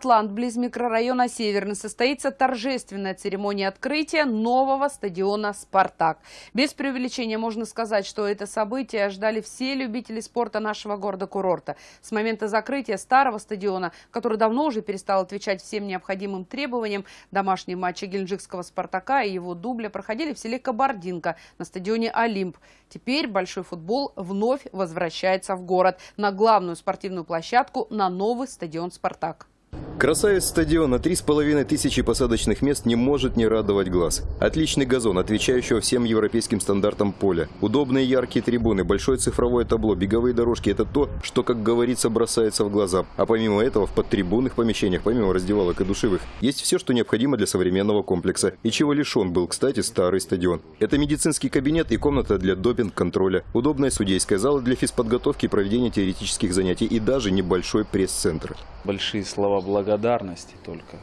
Атлант, близ микрорайона Северный, состоится торжественная церемония открытия нового стадиона «Спартак». Без преувеличения можно сказать, что это событие ждали все любители спорта нашего города-курорта. С момента закрытия старого стадиона, который давно уже перестал отвечать всем необходимым требованиям, домашние матчи геленджикского «Спартака» и его дубля проходили в селе Кабардинка на стадионе «Олимп». Теперь большой футбол вновь возвращается в город на главную спортивную площадку на новый стадион «Спартак». Красавец стадиона, три с половиной тысячи посадочных мест не может не радовать глаз. Отличный газон, отвечающего всем европейским стандартам поля. Удобные яркие трибуны, большое цифровое табло, беговые дорожки – это то, что, как говорится, бросается в глаза. А помимо этого, в подтрибунных помещениях, помимо раздевалок и душевых, есть все, что необходимо для современного комплекса. И чего лишен был, кстати, старый стадион. Это медицинский кабинет и комната для допинг-контроля, удобная судейская зала для физподготовки и проведения теоретических занятий и даже небольшой пресс-центр. Большие слова благодарности только,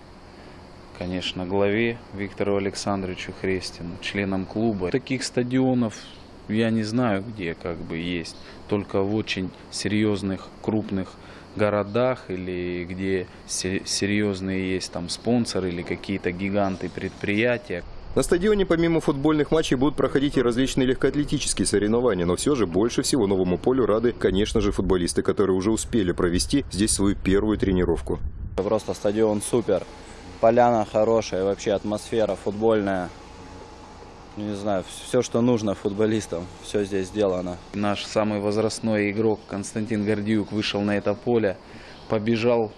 конечно, главе Виктору Александровичу Хрестину, членам клуба. Таких стадионов я не знаю, где как бы есть, только в очень серьезных, крупных городах или где серьезные есть там спонсоры или какие-то гиганты предприятия. На стадионе помимо футбольных матчей будут проходить и различные легкоатлетические соревнования, но все же больше всего новому полю рады, конечно же, футболисты, которые уже успели провести здесь свою первую тренировку. Просто стадион супер, поляна хорошая, вообще атмосфера футбольная. Не знаю, все, что нужно футболистам, все здесь сделано. Наш самый возрастной игрок Константин Гордиюк вышел на это поле, побежал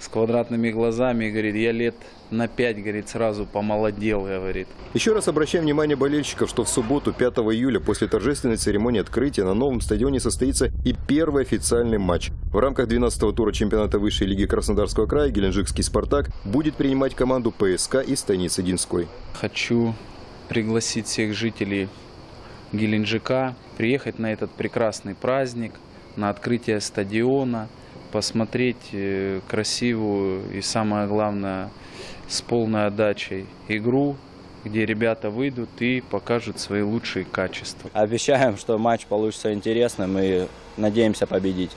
с квадратными глазами, говорит, я лет на 5, говорит, сразу помолодел, говорит. Еще раз обращаем внимание болельщиков, что в субботу, 5 июля, после торжественной церемонии открытия на новом стадионе состоится и первый официальный матч. В рамках 12-го тура чемпионата высшей лиги Краснодарского края Геленджикский «Спартак» будет принимать команду ПСК из станицы Динской. Хочу пригласить всех жителей Геленджика приехать на этот прекрасный праздник, на открытие стадиона, посмотреть э, красивую и самое главное с полной отдачей игру, где ребята выйдут и покажут свои лучшие качества. Обещаем, что матч получится интересным и надеемся победить.